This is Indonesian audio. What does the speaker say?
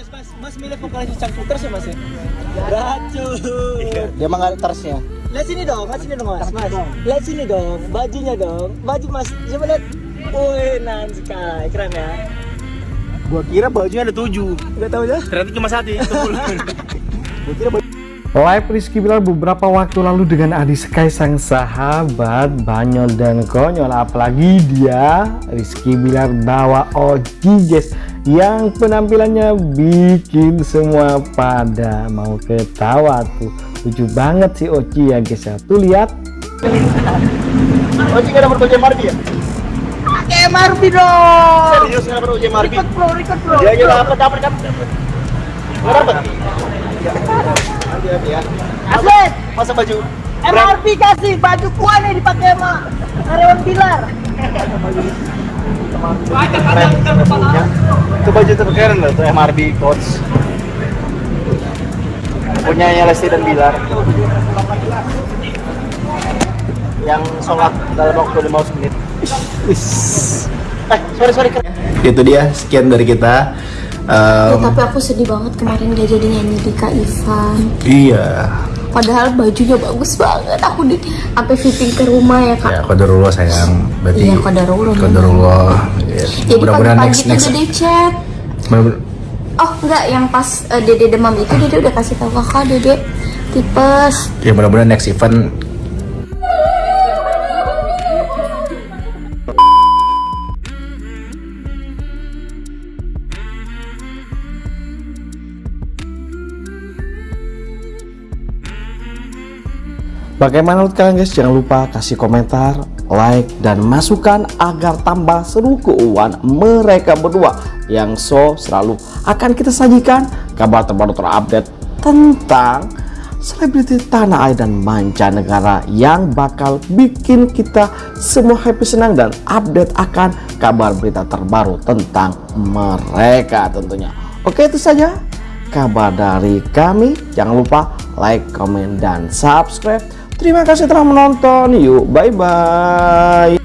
Mas, mas, mas milih vokalis terus ya mas ya? Racun. Dia mah nggak ada tersnya. Lihat sini dong, lihat sini dong mas, mas. Lihat sini dong, bajunya dong, baju mas. Coba lihat. Wih, nan sekali, keren ya. Gua kira bajunya ada tujuh. Gak tahu ya? Ternyata cuma satu. Gua kira baju Live Rizky Bilar beberapa waktu lalu dengan Adi Sky sang sahabat banyol dan konyol apalagi dia Rizky Bilar bawa Oji guys yang penampilannya bikin semua pada mau ketawa tuh lucu banget sih Oji ya guys ya tuh lihat Oji nggak dapat baju MRB ya? Pakai MRB dong. Serius nggak dapat baju MRB? Record bro, record bro. Ya ya dapat dapat dapat. dapat. Nggak dapat? Ya. Hati-hati ya. Asik. Masa baju MRB kasih baju gua nih dipakai sama karyawan Bilar. keren bajunya. Itu baju terkeren loh, tuh MRB coach. Punya Lesti dan Bilar. Yang sholat dalam waktu 15 menit. Eh, sorry sorry. Itu dia sekian dari kita. Ya, tapi aku sedih banget kemarin gak jadi nyanyi di Kak Ivan. iya. Padahal bajunya bagus banget. Aku di sampai fitting ke rumah ya kak. Ya, qadarullah sayang. Berarti Iya, qadarullah. Qadarullah. Ya, Jadi mudah-mudahan pagi-pagi next next. dede chat. Oh enggak, yang pas eh, dede demam itu dede udah kasih tahu kakak dede tipes. Ya mudah-mudahan next event Bagaimana menurut kalian guys? Jangan lupa kasih komentar, like, dan masukan agar tambah seru keuangan mereka berdua yang so selalu akan kita sajikan kabar terbaru terupdate tentang selebriti tanah air dan mancanegara yang bakal bikin kita semua happy senang dan update akan kabar berita terbaru tentang mereka tentunya. Oke itu saja kabar dari kami. Jangan lupa like, comment, dan subscribe. Terima kasih telah menonton. Yuk, bye-bye.